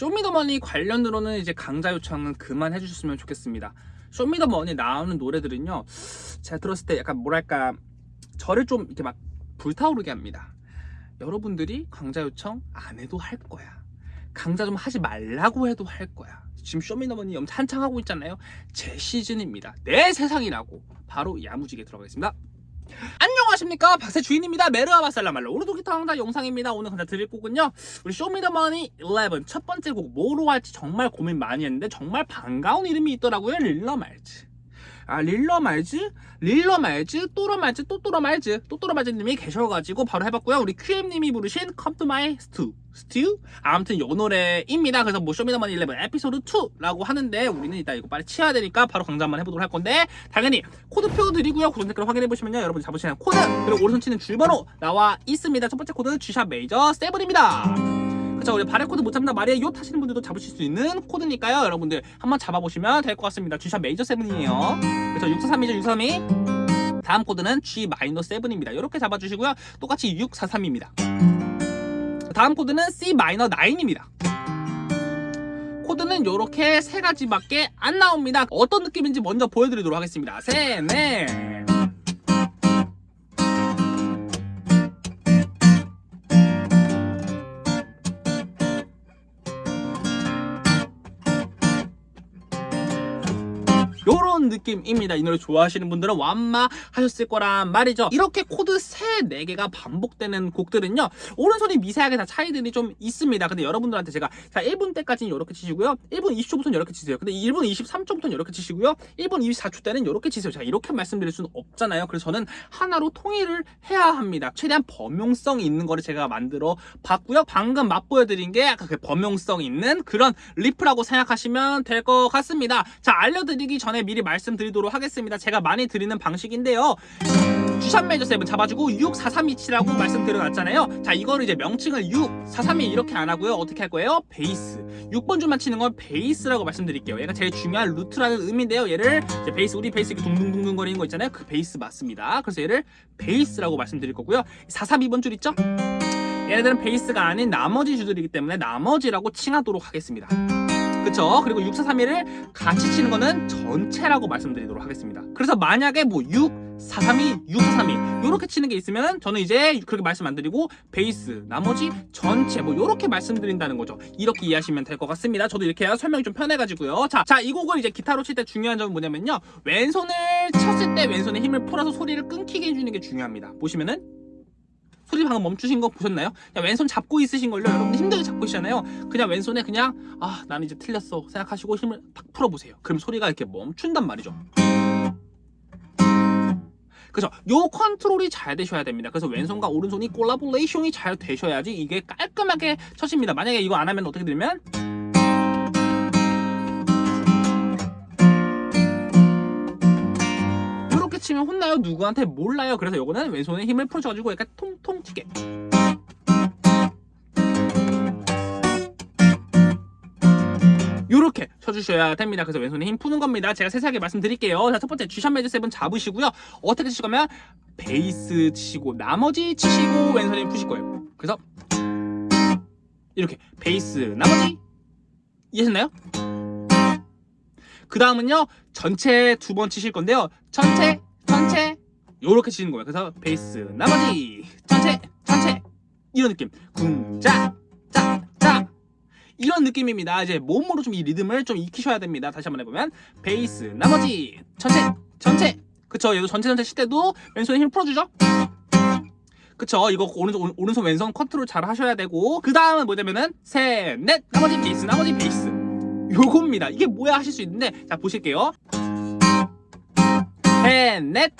쇼미더머니 관련으로는 이제 강자 요청은 그만 해주셨으면 좋겠습니다. 쇼미더머니 나오는 노래들은요, 제가 들었을 때 약간 뭐랄까, 저를 좀 이렇게 막 불타오르게 합니다. 여러분들이 강자 요청 안 해도 할 거야. 강자 좀 하지 말라고 해도 할 거야. 지금 쇼미더머니 엄청 한창 하고 있잖아요. 제 시즌입니다. 내 세상이라고. 바로 야무지게 들어가겠습니다. 안녕 하십니까? 박세 주인입니다. 메르아 바살라말로. 오늘도 기타 강좌 영상입니다. 오늘 강좌 드릴 곡은요. 우리 쇼미더머니 11 첫 번째 곡 뭐로 할지 정말 고민 많이 했는데 정말 반가운 이름이 있더라고요. 릴러 말즈 아 릴러 말즈? 릴러 말즈? 또러 말즈? 또 또러 말즈? 또 또러 말즈님이 계셔가지고 바로 해봤고요 우리 QM님이 부르신 Come to my stu 스튜? 아무튼 요 노래입니다 그래서 뭐 쇼미더머니 11 에피소드 2라고 하는데 우리는 이따 이거 빨리 치워야 되니까 바로 강좌 한번 해보도록 할 건데 당연히 코드표 드리고요 고정 댓글 확인해보시면요 여러분이 잡으시는 코드 그리고 오른손 치는 줄번호 나와 있습니다 첫 번째 코드 G sharp major 7입니다 그쵸 우리 바레코드 못 잡나 말이에요. 타시는 분들도 잡으실 수 있는 코드니까요. 여러분들 한번 잡아보시면 될 것 같습니다. G sharp major 7이에요. 그래서 643이죠 632 다음 코드는 G-7입니다. 이렇게 잡아주시고요. 똑같이 643입니다. 다음 코드는 C-9입니다. 코드는 이렇게 세 가지밖에 안 나옵니다. 어떤 느낌인지 먼저 보여드리도록 하겠습니다. 셋넷 느낌입니다. 이 노래 좋아하시는 분들은 완마 하셨을 거란 말이죠. 이렇게 코드 3, 4개가 반복되는 곡들은요 오른손이 미세하게 다 차이들이 좀 있습니다. 근데 여러분들한테 제가 자 1분 때까지는 이렇게 치시고요. 1분 20초부터는 이렇게 치세요. 근데 1분 23초부터는 이렇게 치시고요. 1분 24초 때는 이렇게 치세요. 제가 이렇게 말씀드릴 수는 없잖아요. 그래서 저는 하나로 통일을 해야 합니다. 최대한 범용성 있는 거를 제가 만들어 봤고요. 방금 맛보여드린 게 약간 그 범용성 있는 그런 리프라고 생각하시면 될 것 같습니다. 자 알려드리기 전에 미리 말씀 드리도록 하겠습니다. 제가 많이 드리는 방식인데요. G sharp major 7 잡아주고 64327라고 말씀드려놨잖아요. 자 이거를 이제 명칭을 6, 431 이렇게 안 하고요. 어떻게 할 거예요? 베이스. 6번 줄만 치는 건 베이스라고 말씀드릴게요. 얘가 제일 중요한 루트라는 의미인데요. 얘를 베이스 우리 베이스 이렇게 둥둥둥둥 거리는 거 있잖아요. 그 베이스 맞습니다. 그래서 얘를 베이스라고 말씀드릴 거고요. 432번 줄 있죠? 얘네들은 베이스가 아닌 나머지 줄들이기 때문에 나머지라고 칭하도록 하겠습니다 그쵸? 그리고 6, 4, 3, 1을 같이 치는 거는 전체라고 말씀드리도록 하겠습니다. 그래서 만약에 뭐 6, 4, 3, 2, 6, 4, 3, 2 이렇게 치는 게 있으면 저는 이제 그렇게 말씀 안 드리고 베이스, 나머지 전체 뭐 이렇게 말씀드린다는 거죠. 이렇게 이해하시면 될 것 같습니다. 저도 이렇게 해야 설명이 좀 편해가지고요. 자, 자, 이 곡을 이제 기타로 칠 때 중요한 점은 뭐냐면요. 왼손을 쳤을 때 왼손에 힘을 풀어서 소리를 끊기게 해주는 게 중요합니다. 보시면은 소리 방금 멈추신 거 보셨나요? 그냥 왼손 잡고 있으신 걸요 여러분들? 힘들게 잡고 있잖아요. 그냥 왼손에 그냥 아 나는 이제 틀렸어 생각하시고 힘을 탁 풀어보세요. 그럼 소리가 이렇게 멈춘단 말이죠. 그래서 요 컨트롤이 잘 되셔야 됩니다. 그래서 왼손과 오른손이 collaboration이 잘 되셔야지 이게 깔끔하게 쳐집니다. 만약에 이거 안 하면 어떻게 되면 치면 혼나요 누구한테 몰라요 그래서 요거는 왼손에 힘을 풀어줘가지고 약간 통통 튀게 이렇게 쳐주셔야 됩니다. 그래서 왼손에 힘 푸는 겁니다. 제가 세세하게 말씀드릴게요. 자, 첫 번째 G sharp major 7 잡으시고요. 어떻게 치실 거면 베이스 치시고 나머지 치시고 왼손에 힘 푸실 거예요. 그래서 이렇게 베이스 나머지 이해하셨나요? 그 다음은요 전체 두 번 치실 건데요 전체 전체. 요렇게 치는 거예요 그래서 베이스 나머지 전체 전체. 이런 느낌. 궁자 짜짜. 이런 느낌입니다. 이제 몸으로 좀 이 리듬을 좀 익히셔야 됩니다. 다시 한번 해보면 베이스 나머지 전체 전체. 그쵸? 얘도 전체 전체 칠 때도 왼손에 힘을 풀어주죠? 그쵸? 이거 오른손, 오른손 왼손 컨트롤 잘 하셔야 되고. 그 다음은 뭐냐면은 셋넷. 나머지 베이스 나머지 베이스. 요겁니다. 이게 뭐야 하실 수 있는데. 자 보실게요 셋넷.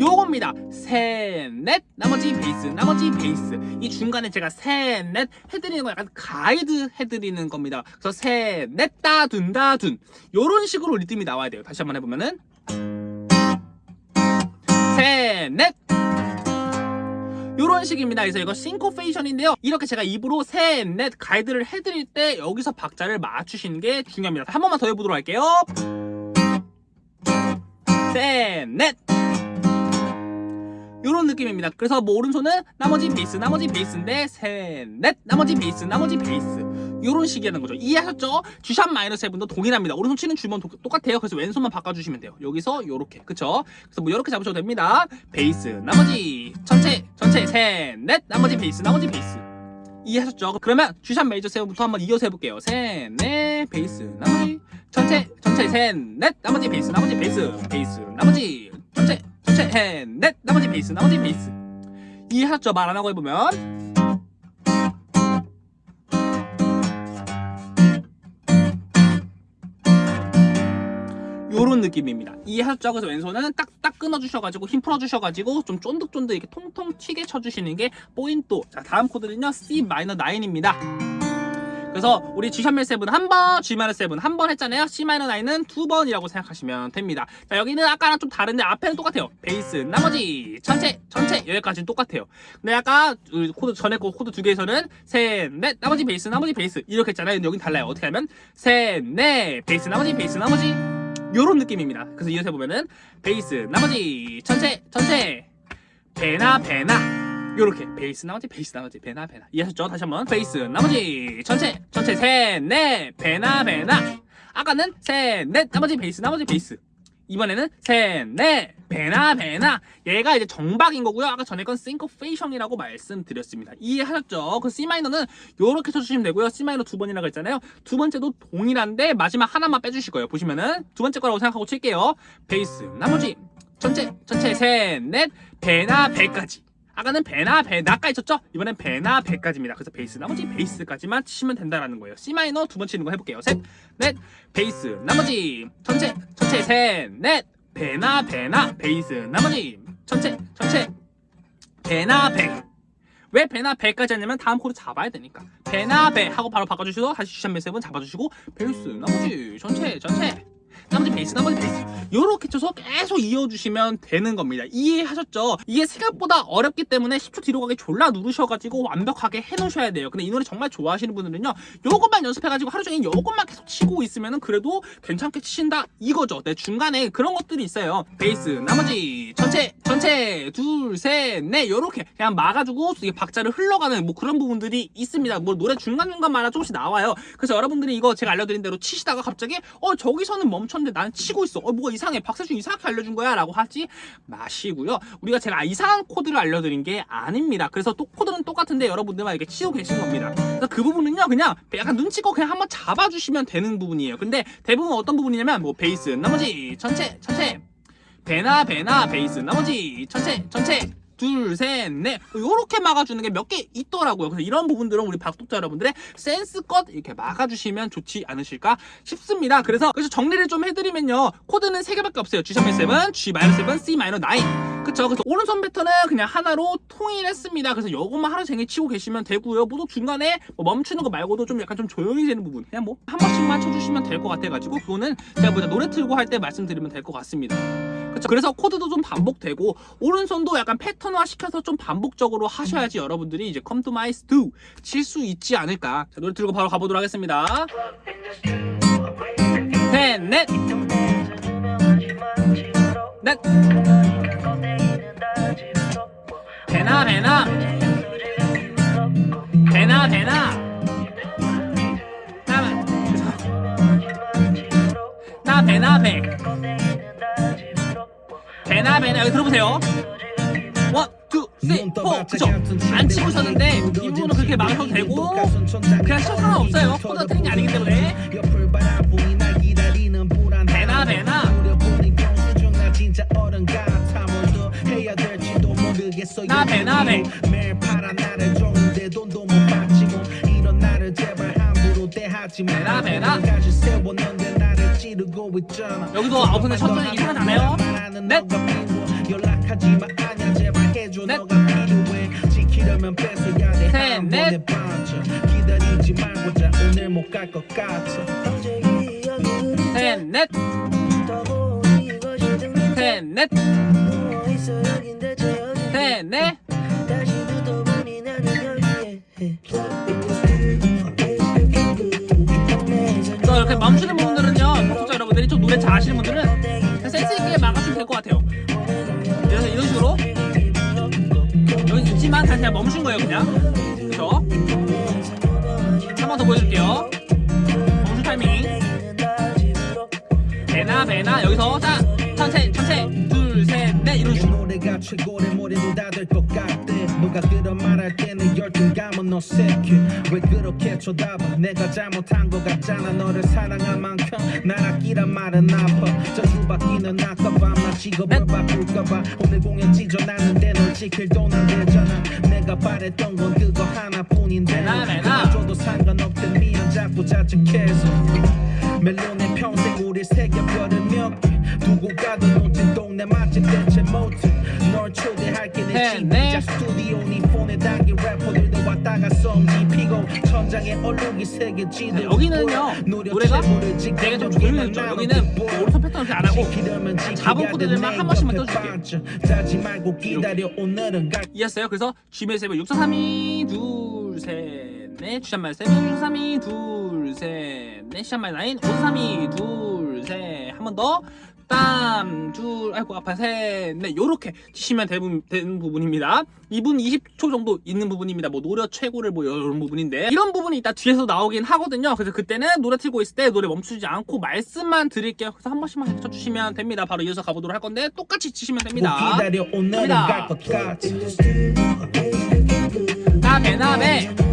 요겁니다. 셋넷. 나머지 베이스 나머지 베이스. 이 중간에 제가 셋넷 해드리는 거 약간 가이드 해드리는 겁니다. 그래서 셋넷 따둔 따둔. 요런 식으로 리듬이 나와야 돼요. 다시 한번 해보면은. 셋넷. 요런 식입니다. 그래서 이거 syncopation인데요. 이렇게 제가 입으로 셋, 넷 가이드를 해드릴 때 여기서 박자를 맞추시는 게 중요합니다. 한 번만 더 해보도록 할게요. 셋, 넷 요런 느낌입니다. 그래서 뭐 오른손은 나머지 베이스, 나머지 베이스인데 셋, 넷, 나머지 베이스, 나머지 베이스 이런 식이라는 거죠. 이해하셨죠? G샵 마이너스 세븐도 동일합니다. 오른손 치는 주법은 도- 똑같아요. 그래서 왼손만 바꿔주시면 돼요. 여기서 요렇게 그쵸? 그래서 뭐 이렇게 잡으셔도 됩니다. 베이스 나머지 전체 전체 셋넷 나머지 베이스 나머지 베이스 이해하셨죠? 그러면 G샵 메이저 세븐부터 한번 이어서 해볼게요. 셋넷 베이스 나머지 전체 전체 셋넷 나머지 베이스 나머지 베이스 베이스 나머지 전체 전체 셋넷 나머지 베이스 나머지 베이스 이해하셨죠? 말 안 하고 해보면 요런 느낌입니다. 이해하셨죠? 그래서 왼손은 딱딱 끊어주셔가지고 힘 풀어주셔가지고 좀 쫀득쫀득 이렇게 통통 튀게 쳐주시는 게 포인트. 자 다음 코드는요 C 마이너 9입니다. 그래서 우리 G 샵멜 7한 번, G 마이너 7한 번 했잖아요. C 마이너 9은 두 번이라고 생각하시면 됩니다. 자 여기는 아까랑 좀 다른데 앞에는 똑같아요. 베이스, 나머지 전체, 전체 여기까지는 똑같아요. 근데 아까 우리 코드 전에 거 코드 두 개에서는 셋, 넷, 나머지 베이스, 나머지 베이스 이렇게 했잖아요. 근데 여긴 달라요. 어떻게 하면 셋, 넷, 베이스, 나머지 베이스, 나머지 요런 느낌입니다. 그래서 이어서 해보면은 베이스, 나머지 전체, 전체 배나 배나 요렇게. 베이스 나머지? 베이스 나머지? 배나 배나. 이해하셨죠? 다시 한번. 베이스 나머지. 전체. 전체. 셋넷 배나 배나. 아까는 셋넷. 나머지 베이스 나머지 베이스. 이번에는 셋넷 배나 배나. 얘가 이제 정박인 거고요. 아까 전에 건 syncopation이라고 말씀드렸습니다. 이해하셨죠? 그 C minor는 요렇게 쳐주시면 되고요. C minor 두 번이라고 했잖아요. 두 번째도 동일한데 마지막 하나만 빼주실 거예요. 보시면은 두 번째 거라고 생각하고 칠게요. 베이스 나머지. 전체. 전체. 셋넷. 배나 배까지 아까는 배나 배 나까지 쳤죠? 이번엔 배나 배까지입니다. 그래서 베이스 나머지 베이스까지만 치시면 된다라는 거예요. C minor 두 번 치는 거 해볼게요. 셋, 넷, 베이스 나머지 전체 전체 셋, 넷, 배나 배나 베이스 나머지 전체 전체 배나 배. 왜 배나 배까지 하냐면 다음 코드 잡아야 되니까 배나 배 하고 바로 바꿔주셔서 다시 G sharp major seven 잡아주시고 베이스 나머지 전체 전체 나머지 베이스 나머지 베이스 요렇게 쳐서 계속 이어주시면 되는 겁니다. 이해하셨죠? 이게 생각보다 어렵기 때문에 10초 뒤로 가기 졸라 누르셔가지고 완벽하게 해놓으셔야 돼요. 근데 이 노래 정말 좋아하시는 분들은요 요것만 연습해가지고 하루 종일 요것만 계속 치고 있으면 그래도 괜찮게 치신다 이거죠. 네 중간에 그런 것들이 있어요. 베이스 나머지 전체 전체 둘셋넷 요렇게 그냥 막아주고 이게 박자를 흘러가는 뭐 그런 부분들이 있습니다. 뭐 노래 중간중간마다 조금씩 나와요. 그래서 여러분들이 이거 제가 알려드린 대로 치시다가 갑자기 어 저기서는 멈 췄는데 나는 치고 있어. 어 뭐가 이상해. 박세준 이상하게 알려준 거야. 라고 하지 마시고요. 우리가 제가 이상한 코드를 알려드린 게 아닙니다. 그래서 또 코드는 똑같은데 여러분들만 이렇게 치고 계신 겁니다. 그래서 그 부분은요 그냥 약간 눈치껏 그냥 한번 잡아주시면 되는 부분이에요. 근데 대부분 어떤 부분이냐면 뭐 베이스 나머지 전체 전체. 배나 배나 베이스 나머지 전체 전체 둘, 셋, 넷. 요렇게 막아주는 게 몇 개 있더라고요. 그래서 이런 부분들은 우리 박독자 여러분들의 센스껏 이렇게 막아주시면 좋지 않으실까 싶습니다. 그래서 그래서 정리를 좀 해드리면요. 코드는 세 개밖에 없어요. G 샵 7, G 마이너 7, C 마이너 9 그쵸? 그래서 오른손 패턴은 그냥 하나로 통일했습니다. 그래서 요것만 하루 종일 치고 계시면 되고요. 뭐또 중간에 뭐 멈추는 거 말고도 좀 약간 좀 조용히 되는 부분 그냥 뭐 한 번씩만 쳐주시면 될 것 같아가지고 그거는 제가 뭐냐 노래 틀고 할 때 말씀드리면 될 것 같습니다 그쵸? 그래서 코드도 좀 반복되고 오른손도 약간 패턴화 시켜서 좀 반복적으로 하셔야지 여러분들이 이제 come to my stew 칠수 있지 않을까? 자 노래 틀고 바로 가보도록 하겠습니다. 셋넷. 넷. 배나 배나? 배나 배나? 나, 나 배나 배 배나 여기 들어보세요. 원, 투, 쓰리, 포. 그쵸? 안 치고 있었는데 이 부분은 그렇게 막아도 되고 그냥 쳐도 상관없어요. 코드가 틀린 게 아니기 때문에. 배나 배나? 나 배, 나 배. 매일 팔아 나를 줬는데 돈도 못 받지 뭐 이런 나를 제발 함부로 대하지 마. 배나, 배나. 까지 세웠는데 나를 찌르고 있잖아. 여기도 천천히 이상하지 않아요? 넷. 연락하지 마. 아냐 제발 해줘. 넷. 너가 필요해. 지키려면 뺏어야 돼. 셋, 한 넷. 번에 반쳐 기다리지 말고 자. 오늘 못 갈 것 같아. 셋넷 셋넷 셋넷 막아주면 될 것 같아요. 그래서 이런 식으로 여기 있지만 다시 그냥 멈춘 거예요 그냥. 그쵸? 한 번 더 보여줄게요. 정수 타이밍. 배나 배나 여기서 자 천체 천체 둘셋넷 이런 내 식으로 누가 그런 말할 때내 열등감은 어색해. 왜 그렇게 쳐다봐? 내가 잘못한 것 같잖아. 너를 사랑한 만큼 날 아끼란 말은 아파. 바뀌는 아까봐 나 직업을 바꿀까봐. 오늘 공연 찢어놨는데 널 지킬 돈안 되잖아. 내가 바랬던 건 그거 하나뿐인데. 내놔, 내놔. 줘도 상관없대 미안 자꾸 자책해서. 멜론의 평생 우리 새겨별을 몇개 두고 가도 놓친 동네 맛집 대체 못해 널 초대할게 내 네, 네. 스튜디오 네 폰에 담긴 래퍼들도 왔다가 썸지 피고 천장에 얼룩이 새겨지도 자, 여기는요 노래가 되게 좀 조용해졌죠 여기는 뭐 오른손 패턴 이렇게 안 하고 잡은 코드들만 한 번씩만 갈 이해했어요? 그래서 G메일 세븐 6 4 3 2 둘, 셋, 넷. 주샷말 세븐 6 3 2 둘, 셋, 넷. 샷말 나인 5 3 2 둘, 셋, 한번 더. 땀, 둘, 아이고, 아파, 셋, 넷. 요렇게 치시면 되는, 부분입니다. 2분 20초 정도 있는 부분입니다. 뭐, 노래 최고를 뭐, 이런 부분인데. 이런 부분이 이따 뒤에서 나오긴 하거든요. 그래서 그때는 노래 틀고 있을 때 노래 멈추지 않고 말씀만 드릴게요. 그래서 한 번씩만 쳐주시면 됩니다. 바로 이어서 가보도록 할 건데, 똑같이 치시면 됩니다. 기다려 오늘은 갑니다. 갈것 같아 나베, 나베. 나베,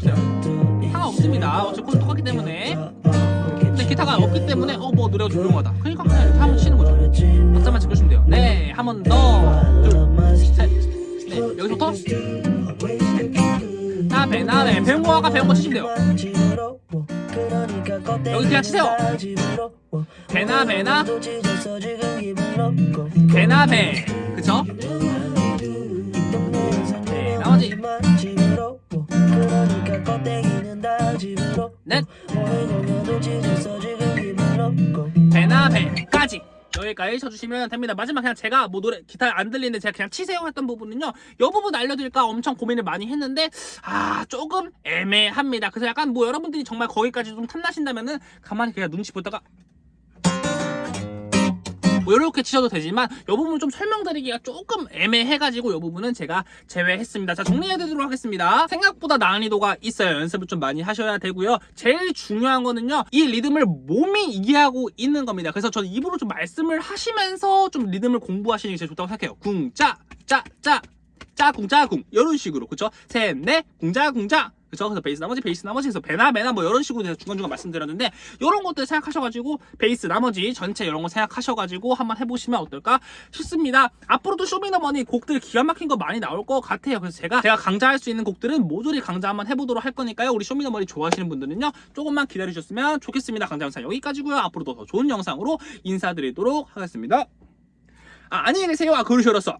없어요. 상관없습니다. 어차피 코드 똑같기 때문에. 근데 기타가 없기 때문에 어 뭐 노래가 조용하다. 그러니까 그냥 이렇게 한번 치는 거죠. 박자만 짚으면 돼요. 네, 한 번 더. 둘, 셋, 네. 여기서부터 나배 나배 배운 거 아까 배운 거 치시면 돼요. 여기 그냥 치세요. 배나, 배나. 배나 배 쳐주시면 됩니다. 마지막 그냥 제가 뭐 노래 기타 안 들리는데 제가 그냥 치세요 했던 부분은요. 이 부분 알려드릴까 엄청 고민을 많이 했는데 아 조금 애매합니다. 그래서 약간 뭐 여러분들이 정말 거기까지 좀 탐나신다면은 가만히 그냥 눈치 보다가 뭐 이렇게 치셔도 되지만 이 부분 좀 설명드리기가 조금 애매해가지고 이 부분은 제가 제외했습니다. 자 정리해드리도록 하겠습니다. 생각보다 난이도가 있어요. 연습을 좀 많이 하셔야 되고요. 제일 중요한 거는요. 이 리듬을 몸이 이해하고 있는 겁니다. 그래서 저는 입으로 좀 말씀을 하시면서 좀 리듬을 공부하시는 게 제일 좋다고 생각해요. 궁 짜 짜 짜 짜궁 짜궁 이런 식으로 그쵸? 셋 넷 궁짜궁짜 그쵸? 그래서 베이스 나머지 베이스 나머지 해서 배나 배나 뭐 이런 식으로 중간중간 말씀드렸는데 이런 것들 생각하셔가지고 베이스 나머지 전체 이런 거 생각하셔가지고 한번 해보시면 어떨까 싶습니다. 앞으로도 쇼미더머니 곡들 기가 막힌 거 많이 나올 것 같아요. 그래서 제가 제가 강좌할 수 있는 곡들은 모조리 강좌 한번 해보도록 할 거니까요. 우리 쇼미더머니 좋아하시는 분들은요 조금만 기다려주셨으면 좋겠습니다. 강좌 영상 여기까지고요. 앞으로도 더 좋은 영상으로 인사드리도록 하겠습니다. 아, 안녕히 계세요. 아, 그러셔서